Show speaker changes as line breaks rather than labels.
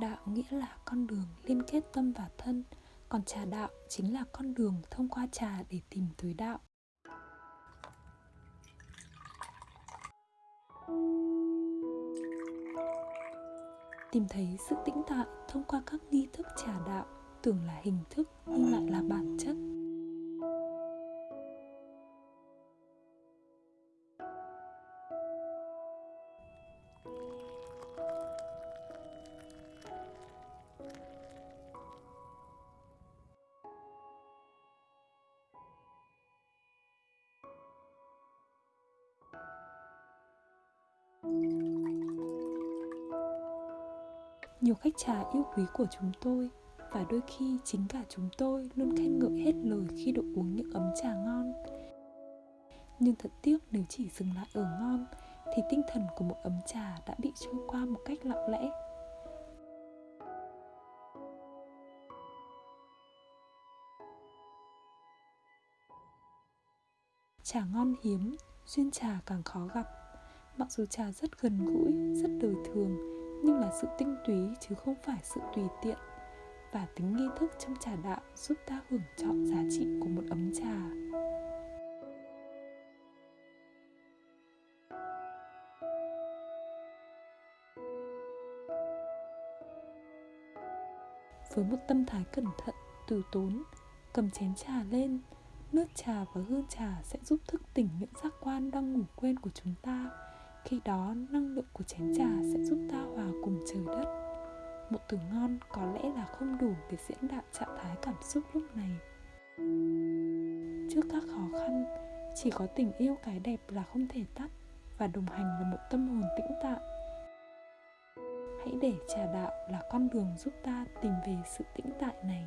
đạo nghĩa là con đường liên kết tâm và thân, còn trà đạo chính là con đường thông qua trà để tìm tới đạo. Tìm thấy sự tĩnh tại thông qua các nghi thức trà đạo, tưởng là hình thức nhưng lại là bản chất. Nhiều khách trà yêu quý của chúng tôi, và đôi khi chính cả chúng tôi luôn khen ngợi hết lời khi được uống những ấm trà ngon. Nhưng thật tiếc nếu chỉ dừng lại ở ngon, thì tinh thần của một ấm trà đã bị trôi qua một cách lặng lẽ. Trà ngon hiếm, duyên trà càng khó gặp. Mặc dù trà rất gần gũi, rất đời thường nhưng là sự tinh túy chứ không phải sự tùy tiện và tính nghi thức trong trà đạo giúp ta hưởng trọn giá trị của một ấm trà. Với một tâm thái cẩn thận, từ tốn, cầm chén trà lên, nước trà và hương trà sẽ giúp thức tỉnh những giác quan đang ngủ quên của chúng ta khi đó, năng lượng của chén trà sẽ giúp ta hòa cùng trời đất. Một từ ngon có lẽ là không đủ để diễn đạt trạng thái cảm xúc lúc này. Trước các khó khăn, chỉ có tình yêu cái đẹp là không thể tắt và đồng hành là một tâm hồn tĩnh tại hãy để trà đạo là con đường giúp ta tìm về sự tĩnh tại này.